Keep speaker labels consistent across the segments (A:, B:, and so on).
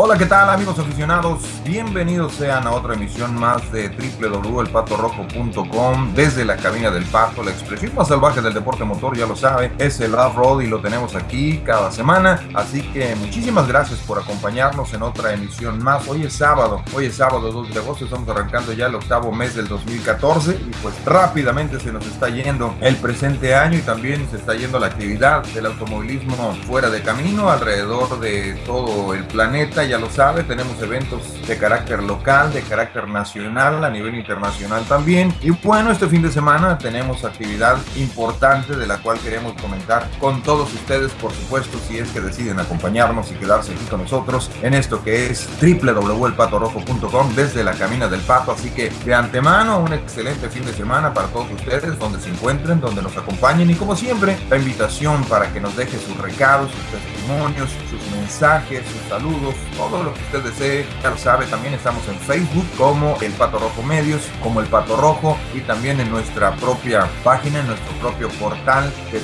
A: Hola, ¿qué tal amigos aficionados? Bienvenidos sean a otra emisión más de www.elpatorrojo.com desde la cabina del Pato, la expresión más salvaje del deporte motor, ya lo sabe, es el off-road y lo tenemos aquí cada semana, así que muchísimas gracias por acompañarnos en otra emisión más. Hoy es sábado, hoy es sábado 2 de agosto, estamos arrancando ya el octavo mes del 2014 y pues rápidamente se nos está yendo el presente año y también se está yendo la actividad del automovilismo fuera de camino alrededor de todo el planeta ya lo sabe, tenemos eventos de carácter local, de carácter nacional, a nivel internacional también. Y bueno, este fin de semana tenemos actividad importante de la cual queremos comentar con todos ustedes, por supuesto, si es que deciden acompañarnos y quedarse aquí con nosotros en esto que es www.elpatorojo.com desde la Camina del Pato. Así que de antemano, un excelente fin de semana para todos ustedes, donde se encuentren, donde nos acompañen y como siempre, la invitación para que nos deje sus recados, sus testimonios, sus mensajes, sus saludos, todo lo que usted desee, ya lo sabe, también estamos en Facebook como El Pato Rojo Medios, como El Pato Rojo y también en nuestra propia página, en nuestro propio portal de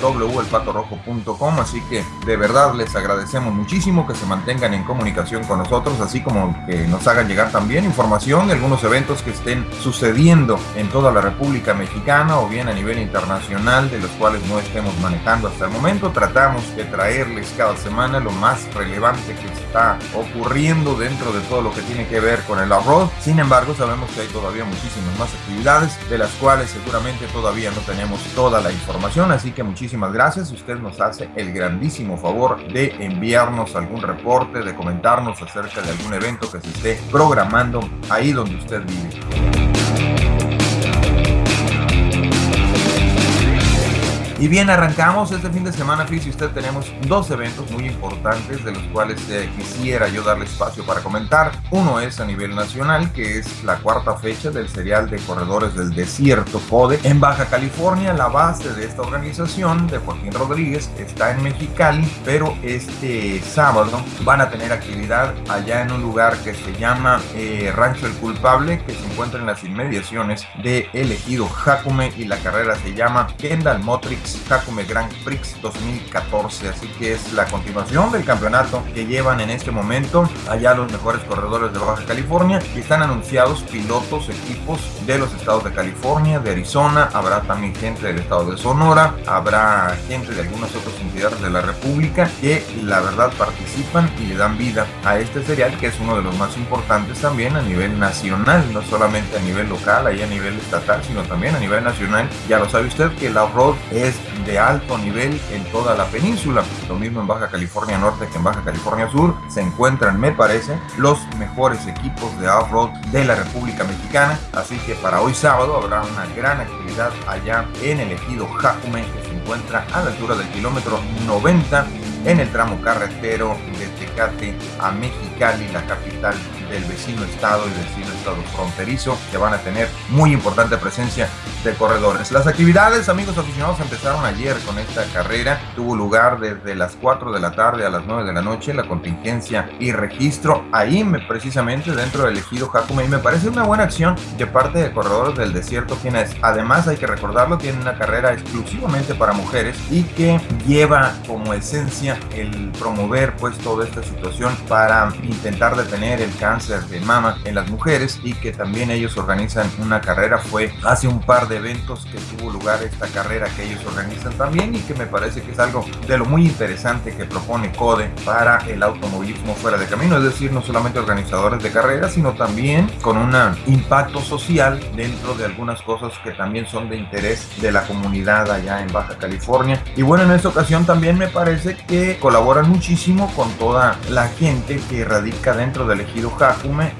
A: www.elpatorrojo.com, así que de verdad les agradecemos muchísimo que se mantengan en comunicación con nosotros, así como que nos hagan llegar también información de algunos eventos que estén sucediendo en toda la República Mexicana o bien a nivel internacional de los cuales no estemos manejando hasta el momento. Tratamos de traerles cada semana lo más relevante que está ocurriendo dentro de todo lo que tiene que ver con el off Sin embargo, sabemos que hay todavía muchísimas más actividades de las cuales seguramente todavía no tenemos toda la información. Así que muchísimas gracias. Usted nos hace el grandísimo favor de enviarnos algún reporte, de comentarnos acerca de algún evento que se esté programando ahí donde usted vive. Y bien, arrancamos este fin de semana, fíjese usted, tenemos dos eventos muy importantes de los cuales eh, quisiera yo darle espacio para comentar. Uno es a nivel nacional, que es la cuarta fecha del serial de corredores del desierto CODE en Baja California. La base de esta organización de Joaquín Rodríguez está en Mexicali, pero este sábado van a tener actividad allá en un lugar que se llama eh, Rancho El Culpable, que se encuentra en las inmediaciones de elegido Jacume y la carrera se llama Kendall Hakume Grand Prix 2014. Así que es la continuación del campeonato que llevan en este momento allá los mejores corredores de Baja California. Y están anunciados pilotos, equipos de los estados de California, de Arizona. Habrá también gente del estado de Sonora. Habrá gente de algunas otras entidades de la República que la verdad participan y le dan vida a este serial que es uno de los más importantes también a nivel nacional, no solamente a nivel local, ahí a nivel estatal, sino también a nivel nacional. Ya lo sabe usted que la off-road es de alto nivel en toda la península. Lo mismo en Baja California Norte que en Baja California Sur. Se encuentran, me parece, los mejores equipos de off-road de la República Mexicana. Así que para hoy sábado habrá una gran actividad allá en el ejido Jacume, que se encuentra a la altura del kilómetro 90 en el tramo carretero de Tecate a Mexicali, la capital del vecino estado y vecino estado fronterizo que van a tener muy importante presencia de corredores. Las actividades, amigos aficionados, empezaron ayer con esta carrera. Tuvo lugar desde las 4 de la tarde a las 9 de la noche, la contingencia y registro ahí precisamente dentro del ejido Jacume y me parece una buena acción de parte de corredores del desierto quienes además hay que recordarlo tienen una carrera exclusivamente para mujeres y que lleva como esencia el promover pues toda esta situación para intentar detener el cáncer de mama en las mujeres y que también ellos organizan una carrera. Fue hace un par de eventos que tuvo lugar esta carrera que ellos organizan también y que me parece que es algo de lo muy interesante que propone CODE para el automovilismo fuera de camino. Es decir, no solamente organizadores de carreras, sino también con un impacto social dentro de algunas cosas que también son de interés de la comunidad allá en Baja California. Y bueno, en esta ocasión también me parece que colaboran muchísimo con toda la gente que radica dentro del ejido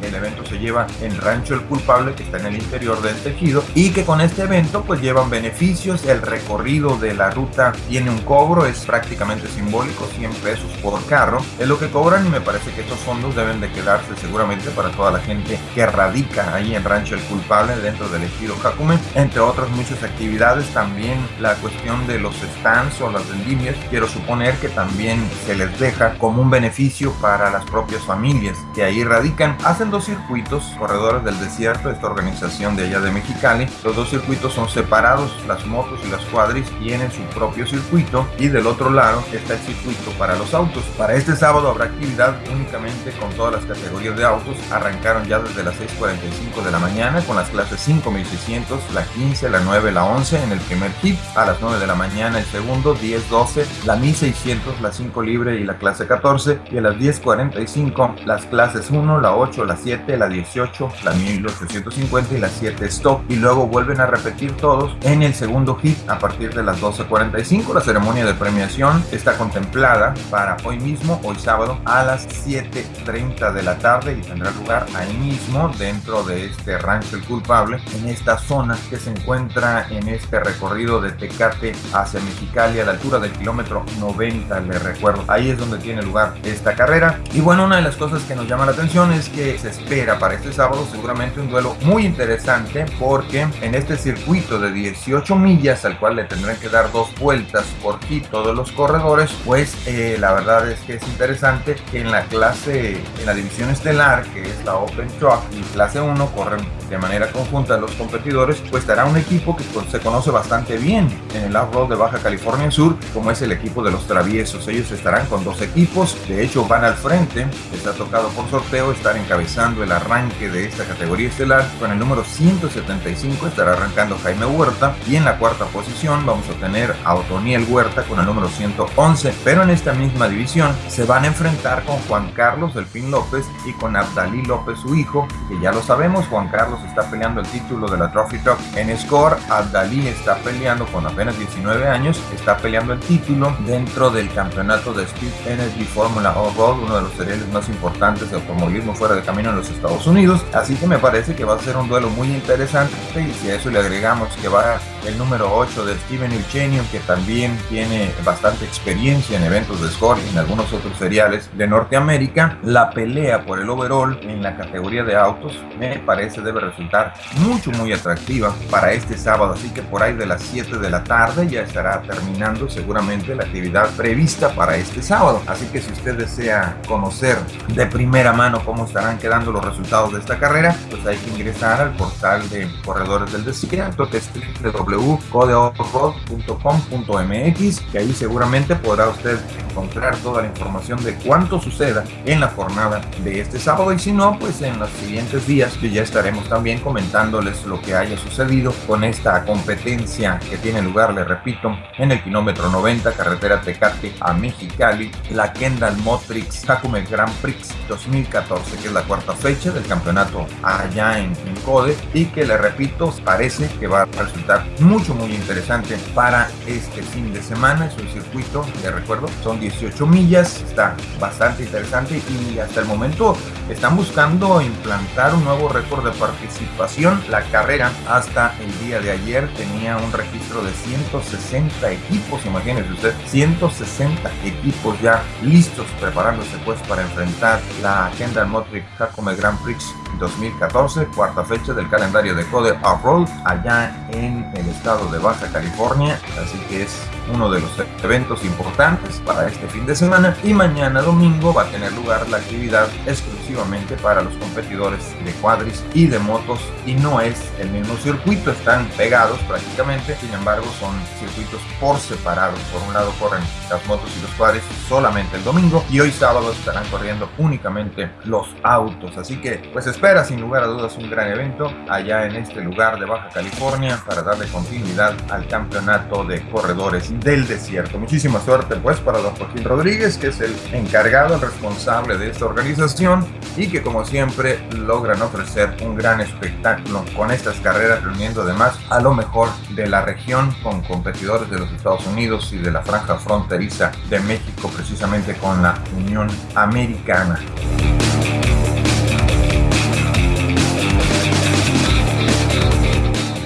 A: el evento se lleva en Rancho El Culpable, que está en el interior del tejido, y que con este evento pues llevan beneficios. El recorrido de la ruta tiene un cobro, es prácticamente simbólico, 100 pesos por carro. Es lo que cobran y me parece que estos fondos deben de quedarse seguramente para toda la gente que radica ahí en Rancho El Culpable, dentro del ejido Jacume, entre otras muchas actividades. También la cuestión de los stands o las vendimias, quiero suponer que también se les deja como un beneficio para las propias familias que ahí radican American hacen dos circuitos, Corredores del Desierto, esta organización de allá de Mexicali. Los dos circuitos son separados, las motos y las cuadris tienen su propio circuito y del otro lado está el circuito para los autos. Para este sábado habrá actividad únicamente con todas las categorías de autos. Arrancaron ya desde las 6.45 de la mañana con las clases 5600, la 15, la 9, la 11 en el primer hit. A las 9 de la mañana el segundo, 10, 12, la 1600, la 5 libre y la clase 14. Y a las 10.45 las clases 1, la 8, la 7, la 18, la 1850 y la 7 stop. Y luego vuelven a repetir todos en el segundo hit a partir de las 12.45. La ceremonia de premiación está contemplada para hoy mismo, hoy sábado, a las 7.30 de la tarde y tendrá lugar ahí mismo dentro de este rancho el culpable en esta zona que se encuentra en este recorrido de Tecate hacia Mexicali a la altura del kilómetro 90 le recuerdo ahí es donde tiene lugar esta carrera y bueno una de las cosas que nos llama la atención es que se espera para este sábado seguramente un duelo muy interesante porque en este circuito de 18 millas al cual le tendrán que dar dos vueltas por hit todos los corredores pues eh, la verdad es que es interesante que en la clase en la división estelar que es la Open Truck y clase 1 corren de manera conjunta los competidores, pues estará un equipo que pues, se conoce bastante bien en el off-road de Baja California Sur, como es el equipo de los traviesos. Ellos estarán con dos equipos, de hecho van al frente, les ha tocado por sorteo estar encabezando el arranque de esta categoría estelar. Con el número 175 estará arrancando Jaime Huerta y en la cuarta posición vamos a tener a Otoniel Huerta con el número 111, pero en esta misma división se van a enfrentar con Juan Carlos Delfín López y con Abdalí López, su hijo, que ya lo sabemos, Juan Carlos está peleando el título de la Trophy Truck en Score. Abdalí está peleando con apenas 19 años, está peleando el título dentro del campeonato de Speed Energy Formula All-Road, uno de los seriales más importantes de automovilismo fuera de camino en los Estados Unidos. Así que me parece que va a ser un duelo muy interesante y si a eso le agregamos que va el número 8 de Steven Eugenio, que también tiene bastante experiencia en eventos de Score y en algunos otros seriales de Norteamérica, la pelea por el overall en la categoría de autos me parece debe resultar mucho muy atractiva para este sábado, así que por ahí de las 7 de la tarde ya estará terminando seguramente la actividad prevista para este sábado. Así que si usted desea conocer de primera mano cómo estarán quedando los resultados de esta carrera, pues hay que ingresar al portal de Corredores del Desierto, que es www.codeoffroad.com.mx, que ahí seguramente podrá usted encontrar toda la información de cuánto suceda en la jornada de este sábado y si no, pues en los siguientes días que ya estaremos también comentándoles lo que haya sucedido con esta competencia que tiene lugar, le repito, en el kilómetro 90, carretera Tecate a Mexicali, la Kendall Motrix Jacome Grand Prix 2014, que es la cuarta fecha del campeonato allá en, en Code y que le repito, parece que va a resultar mucho muy interesante para este fin de semana. Es un circuito, de recuerdo, son 18 millas, está bastante interesante y hasta el momento están buscando implantar un nuevo récord de participación. La carrera hasta el día de ayer tenía un registro de 160 equipos, imagínense usted, 160 equipos ya listos preparándose pues para enfrentar la Kendall Motric Jacome Grand Prix 2014, cuarta fecha del calendario de Code Off-Road allá en el estado de Baja California, así que es uno de los eventos importantes para este fin de semana. Y mañana domingo va a tener lugar la actividad exclusivamente para los competidores de cuadris y de motos. Y no es el mismo circuito, están pegados prácticamente, sin embargo son circuitos por separado, por un lado corren las motos y los cuadris solamente el domingo. Y hoy sábado estarán corriendo únicamente los autos, así que pues espera sin lugar a dudas un gran evento allá en este lugar de Baja California para darle continuidad al campeonato de corredores del desierto. Muchísima suerte pues para don Joaquín Rodríguez que es el encargado, el responsable de esta organización y que como siempre logran ofrecer un gran espectáculo con estas carreras reuniendo además a lo mejor de la región con competidores de los Estados Unidos y de la franja fronteriza de México precisamente con la Unión Americana.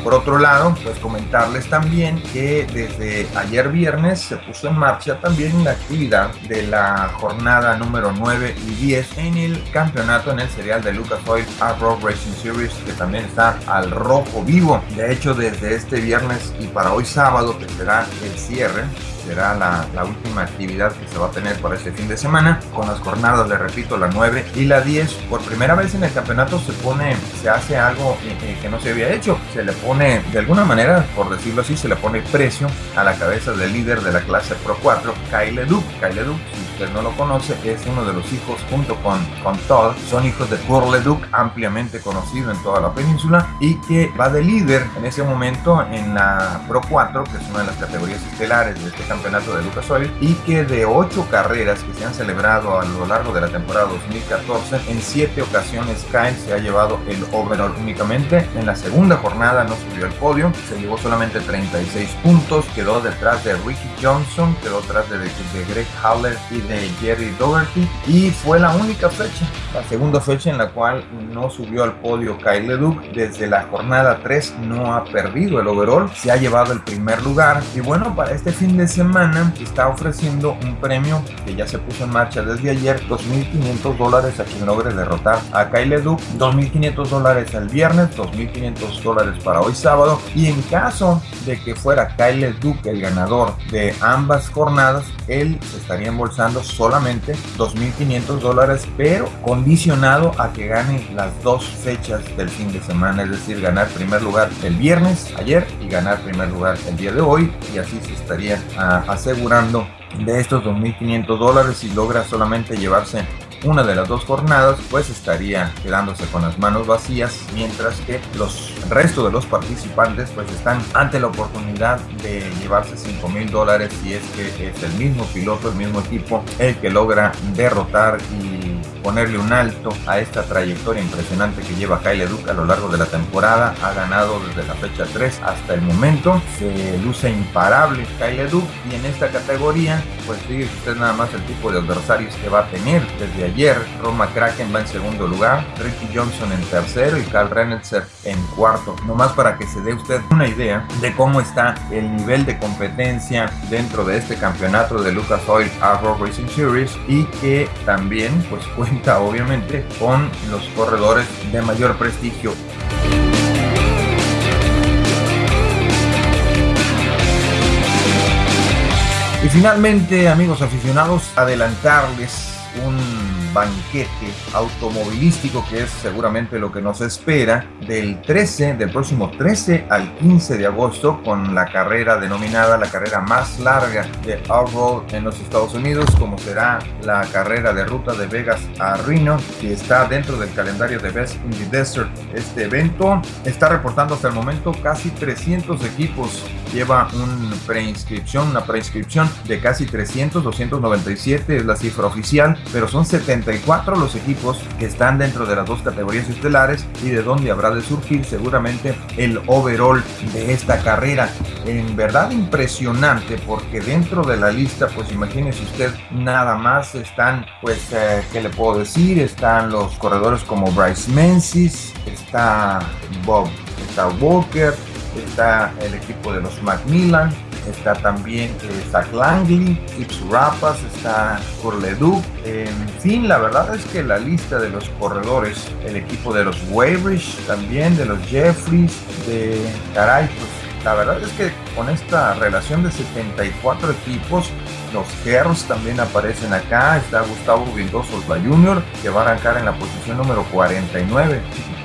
A: Por otro lado, pues comentarles también que desde ayer viernes se puso en marcha también la actividad de la jornada número 9 y 10 en el campeonato en el serial de Lucas Oil Road Racing Series que también está al rojo vivo. De hecho, desde este viernes y para hoy sábado que será el cierre, será la, la, última actividad que se va a tener para este fin de semana, con las jornadas, le repito, la 9 y la 10. Por primera vez en el campeonato se pone, se hace algo eh, eh, que no se había hecho, se le pone, de alguna manera, por decirlo así, se le pone precio a la cabeza del líder de la clase Pro 4, Kyle Duke. Kyle Duke, si usted no lo conoce, es uno de los hijos junto con, con Todd, son hijos de Paul Leduc, ampliamente conocido en toda la península, y que va de líder en ese momento en la Pro 4, que es una de las categorías estelares de este campeonato de Lucas Oil, y que de ocho carreras que se han celebrado a lo largo de la temporada 2014, en siete ocasiones Kyle se ha llevado el overall únicamente. En la segunda jornada no subió al podio, se llevó solamente 36 puntos, quedó detrás de Ricky Johnson, quedó detrás de, de Greg Haller y de Jerry Dougherty, y fue la única fecha, la segunda fecha en la cual no subió al podio Kyle LeDuc. Desde la jornada 3 no ha perdido el overall, se ha llevado el primer lugar. Y bueno, para este fin de semana está ofreciendo un premio que ya se puso en marcha desde ayer, 2.500 dólares a quien logre derrotar a Kyle LeDuc, 2.500 dólares el viernes, 2.500 dólares para hoy sábado. Y en caso de que fuera Kyle LeDuc el ganador de ambas jornadas, él se estaría embolsando solamente 2.500 dólares, pero condicionado a que gane las dos fechas del fin de semana, es decir, ganar primer lugar el viernes, ayer, y ganar primer lugar el día de hoy, y así se estaría ah, asegurando de estos 2.500 dólares si logra solamente llevarse una de las dos jornadas, pues estaría quedándose con las manos vacías, mientras que los resto de los participantes pues están ante la oportunidad de llevarse 5 mil dólares si es que es el mismo piloto, el mismo equipo, el que logra derrotar y ponerle un alto a esta trayectoria impresionante que lleva Kyle Duke a lo largo de la temporada. Ha ganado desde la fecha 3 hasta el momento. Se luce imparable Kyle Duke y en esta categoría, pues fíjese usted nada más el tipo de adversarios que va a tener. Desde ayer, Roma Kraken va en segundo lugar, Ricky Johnson en tercero y Carl Renetzer en cuarto. Nomás para que se dé usted una idea de cómo está el nivel de competencia dentro de este campeonato de Lucas Oil Arrow Racing Series y que también pues obviamente con los corredores de mayor prestigio. Y finalmente, amigos aficionados, adelantarles un banquete automovilístico que es seguramente lo que nos espera del 13, del próximo 13 al 15 de agosto con la carrera denominada la carrera más larga de off-road en los Estados Unidos como será la carrera de ruta de Vegas a Reno que está dentro del calendario de Best in the Desert. Este evento está reportando hasta el momento casi 300 equipos lleva una preinscripción, una preinscripción de casi 300, 297 es la cifra oficial, pero son 74 los equipos que están dentro de las dos categorías estelares y de donde habrá de surgir seguramente el overall de esta carrera. En verdad impresionante porque dentro de la lista, pues imagínese usted, nada más están, pues, eh, ¿qué le puedo decir? Están los corredores como Bryce Menzies, está Bob, está Walker, está el equipo de los Macmillan, está también eh, Zach Langley, Tips Rapas, está Corleduc. En fin, la verdad es que la lista de los corredores, el equipo de los Weybridge, también de los Jeffries, de caray, pues la verdad es que con esta relación de 74 equipos, los Herros también aparecen acá. Está Gustavo Vildoso Jr., que va a arrancar en la posición número 49.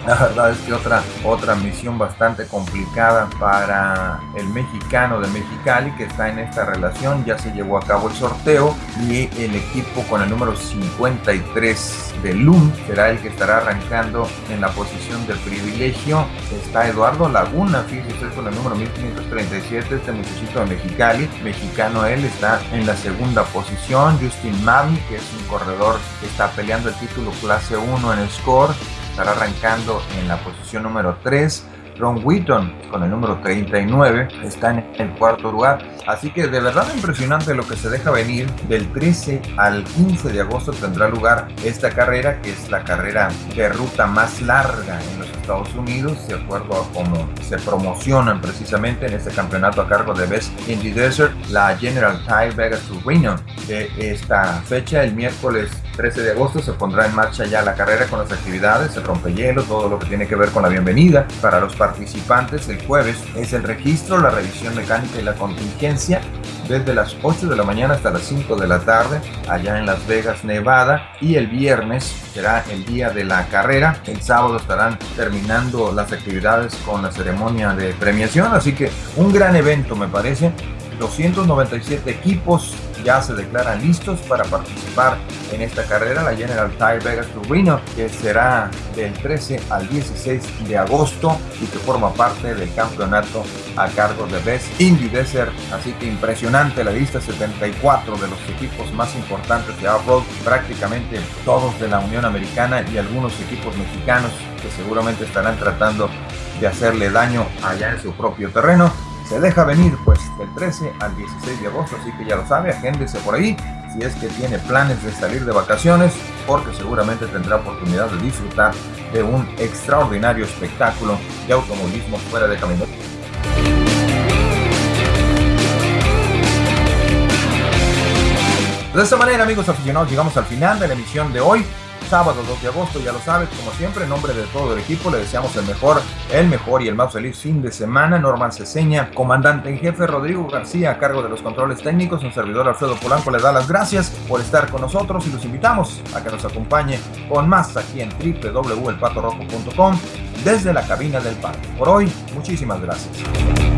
A: La verdad es que otra, otra misión bastante complicada para el mexicano de Mexicali que está en esta relación. Ya se llevó a cabo el sorteo y el equipo con el número 53 de LUM será el que estará arrancando en la posición de privilegio. Está Eduardo Laguna, fíjese con el número 1537, este muchachito de Mexicali. Mexicano él está en la segunda posición. Justin Mami, que es un corredor que está peleando el título clase 1 en score estará arrancando en la posición número 3. Ron Wheaton con el número 39 está en el cuarto lugar. Así que de verdad impresionante lo que se deja venir. Del 13 al 15 de agosto tendrá lugar esta carrera, que es la carrera de ruta más larga en los Estados Unidos, de acuerdo a cómo se promocionan precisamente en este campeonato a cargo de Best in Desert, la General Tire Vegas Reno. De esta fecha, el miércoles 13 de agosto se pondrá en marcha ya la carrera con las actividades, el rompehielo, todo lo que tiene que ver con la bienvenida. Para los participantes, el jueves es el registro, la revisión mecánica y la contingencia desde las 8 de la mañana hasta las 5 de la tarde allá en Las Vegas, Nevada. Y el viernes será el día de la carrera. El sábado estarán terminando las actividades con la ceremonia de premiación. Así que un gran evento me parece. 297 equipos ya se declaran listos para participar en esta carrera, la General Tire Vegas Torino, que será del 13 al 16 de agosto y que forma parte del campeonato a cargo de Best Indy Desert. Así que impresionante la lista, 74 de los equipos más importantes de off-road, prácticamente todos de la Unión Americana y algunos equipos mexicanos que seguramente estarán tratando de hacerle daño allá en su propio terreno se deja venir pues del 13 al 16 de agosto, así que ya lo sabe, agéndese por ahí si es que tiene planes de salir de vacaciones, porque seguramente tendrá oportunidad de disfrutar de un extraordinario espectáculo de automovilismo fuera de camino. De esta manera, amigos aficionados, llegamos al final de la emisión de hoy sábado 2 de agosto, ya lo sabes, como siempre, en nombre de todo el equipo le deseamos el mejor, el mejor y el más feliz fin de semana. Norman Ceseña, comandante en jefe Rodrigo García, a cargo de los controles técnicos, un servidor Alfredo Polanco le da las gracias por estar con nosotros y los invitamos a que nos acompañe con más aquí en www.elpatorrojo.com desde la cabina del parque. Por hoy, muchísimas gracias.